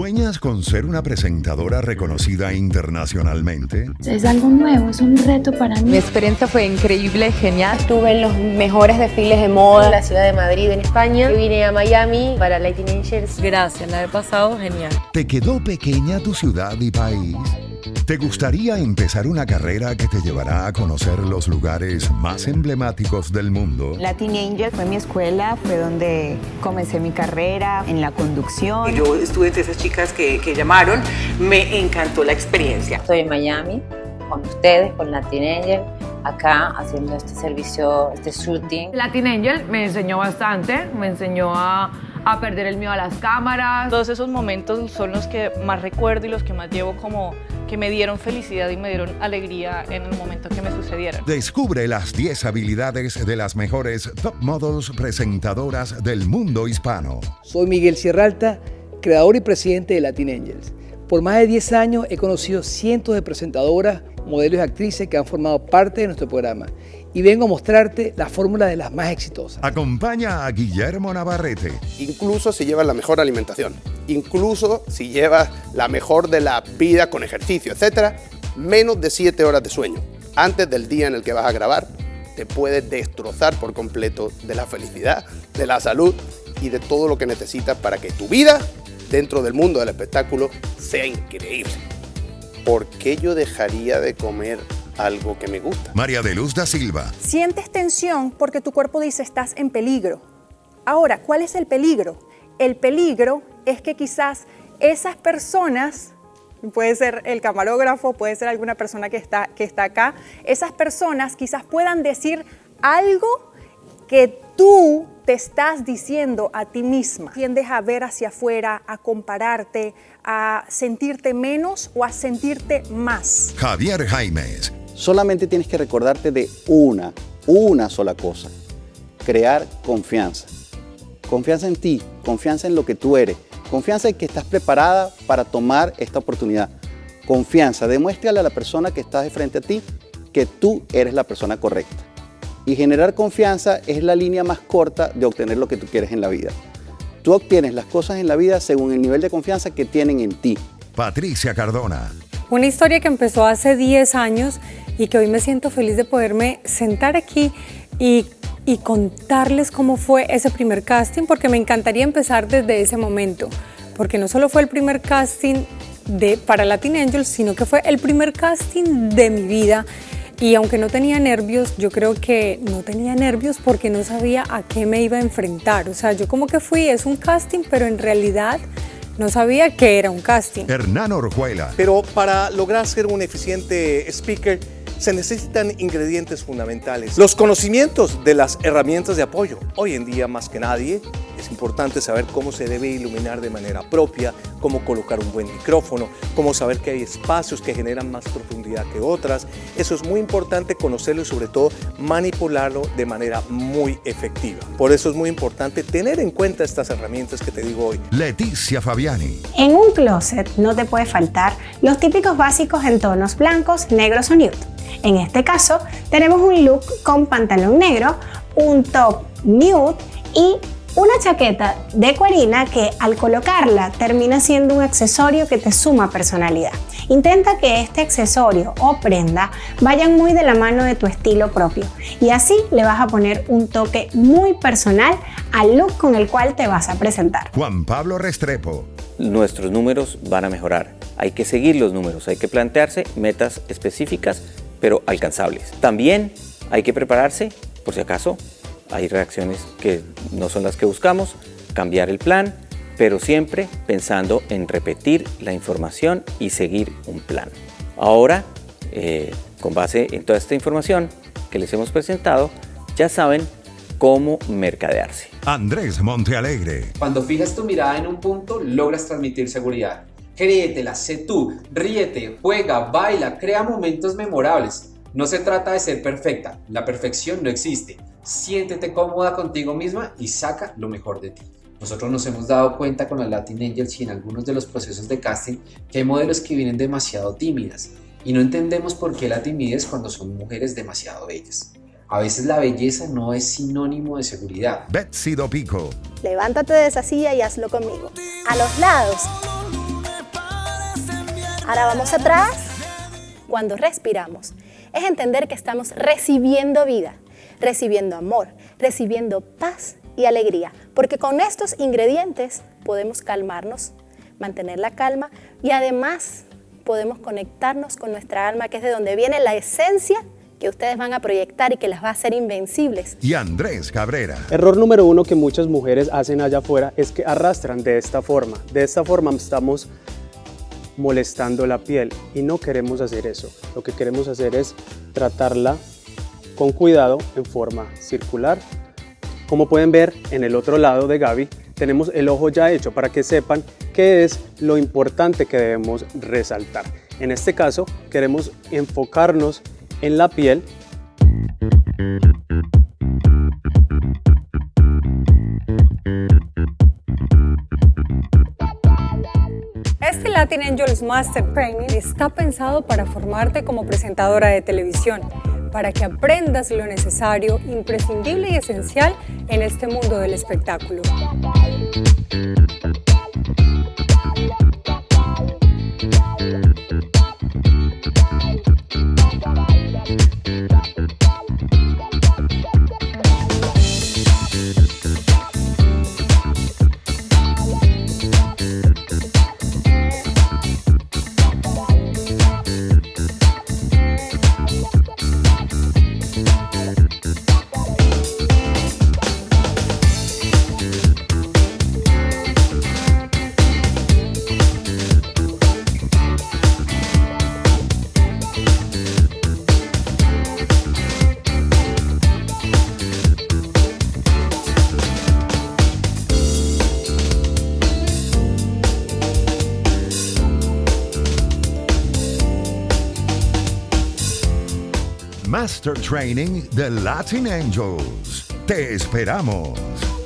¿Sueñas con ser una presentadora reconocida internacionalmente? Es algo nuevo, es un reto para mí. Mi experiencia fue increíble, genial. Estuve en los mejores desfiles de moda en la ciudad de Madrid, en España. vine a Miami para Lightning Angels. Gracias, la he pasado genial. ¿Te quedó pequeña tu ciudad y país? ¿Te gustaría empezar una carrera que te llevará a conocer los lugares más emblemáticos del mundo? Latin Angel fue mi escuela, fue donde comencé mi carrera en la conducción. Yo estuve entre esas chicas que, que llamaron, me encantó la experiencia. Estoy en Miami con ustedes, con Latin Angel, acá haciendo este servicio, este shooting. Latin Angel me enseñó bastante, me enseñó a a perder el miedo a las cámaras. Todos esos momentos son los que más recuerdo y los que más llevo como que me dieron felicidad y me dieron alegría en el momento que me sucedieron. Descubre las 10 habilidades de las mejores top models presentadoras del mundo hispano. Soy Miguel Sierralta, creador y presidente de Latin Angels. Por más de 10 años he conocido cientos de presentadoras, modelos y actrices que han formado parte de nuestro programa y vengo a mostrarte la fórmula de las más exitosas. Acompaña a Guillermo Navarrete. Incluso si llevas la mejor alimentación, incluso si llevas la mejor de la vida con ejercicio, etcétera, menos de 7 horas de sueño antes del día en el que vas a grabar te puede destrozar por completo de la felicidad, de la salud y de todo lo que necesitas para que tu vida dentro del mundo del espectáculo sea increíble. ¿Por qué yo dejaría de comer algo que me gusta? María de Luz da Silva. Sientes tensión porque tu cuerpo dice estás en peligro. Ahora, ¿cuál es el peligro? El peligro es que quizás esas personas, puede ser el camarógrafo, puede ser alguna persona que está, que está acá, esas personas quizás puedan decir algo que tú te estás diciendo a ti misma. Tiendes a ver hacia afuera, a compararte, a sentirte menos o a sentirte más. Javier Jaimes. Solamente tienes que recordarte de una, una sola cosa. Crear confianza. Confianza en ti, confianza en lo que tú eres, confianza en que estás preparada para tomar esta oportunidad. Confianza, demuéstrale a la persona que está de frente a ti que tú eres la persona correcta. Y generar confianza es la línea más corta de obtener lo que tú quieres en la vida. Tú obtienes las cosas en la vida según el nivel de confianza que tienen en ti. Patricia Cardona. Una historia que empezó hace 10 años y que hoy me siento feliz de poderme sentar aquí y, y contarles cómo fue ese primer casting, porque me encantaría empezar desde ese momento, porque no solo fue el primer casting de, para Latin Angels, sino que fue el primer casting de mi vida y aunque no tenía nervios, yo creo que no tenía nervios porque no sabía a qué me iba a enfrentar. O sea, yo como que fui, es un casting, pero en realidad no sabía que era un casting. Hernán Orjuela. Pero para lograr ser un eficiente speaker, se necesitan ingredientes fundamentales. Los conocimientos de las herramientas de apoyo. Hoy en día, más que nadie, es importante saber cómo se debe iluminar de manera propia, cómo colocar un buen micrófono, cómo saber que hay espacios que generan más profundidad que otras. Eso es muy importante conocerlo y sobre todo manipularlo de manera muy efectiva. Por eso es muy importante tener en cuenta estas herramientas que te digo hoy. Leticia Fabiani. En un closet no te puede faltar los típicos básicos en tonos blancos, negros o nude. En este caso, tenemos un look con pantalón negro, un top nude y una chaqueta de cuerina que al colocarla termina siendo un accesorio que te suma personalidad. Intenta que este accesorio o prenda vayan muy de la mano de tu estilo propio y así le vas a poner un toque muy personal al look con el cual te vas a presentar. Juan Pablo Restrepo. Nuestros números van a mejorar. Hay que seguir los números, hay que plantearse metas específicas pero alcanzables. También hay que prepararse, por si acaso, hay reacciones que no son las que buscamos, cambiar el plan, pero siempre pensando en repetir la información y seguir un plan. Ahora, eh, con base en toda esta información que les hemos presentado, ya saben cómo mercadearse. Andrés Montealegre. Cuando fijas tu mirada en un punto, logras transmitir seguridad. Créetela, sé tú, ríete, juega, baila, crea momentos memorables. No se trata de ser perfecta, la perfección no existe. Siéntete cómoda contigo misma y saca lo mejor de ti. Nosotros nos hemos dado cuenta con la Latin Angels y en algunos de los procesos de casting que hay modelos que vienen demasiado tímidas y no entendemos por qué la timidez cuando son mujeres demasiado bellas. A veces la belleza no es sinónimo de seguridad. Betsy Dopico. Levántate de esa silla y hazlo conmigo. A los lados Ahora vamos atrás. Cuando respiramos, es entender que estamos recibiendo vida, recibiendo amor, recibiendo paz y alegría, porque con estos ingredientes podemos calmarnos, mantener la calma y además podemos conectarnos con nuestra alma, que es de donde viene la esencia que ustedes van a proyectar y que las va a hacer invencibles. Y Andrés Cabrera. Error número uno que muchas mujeres hacen allá afuera es que arrastran de esta forma. De esta forma estamos molestando la piel y no queremos hacer eso. Lo que queremos hacer es tratarla con cuidado en forma circular. Como pueden ver en el otro lado de Gaby, tenemos el ojo ya hecho para que sepan qué es lo importante que debemos resaltar. En este caso queremos enfocarnos en la piel Latin Angels Master Training está pensado para formarte como presentadora de televisión, para que aprendas lo necesario, imprescindible y esencial en este mundo del espectáculo. Master Training de Latin Angels. Te esperamos.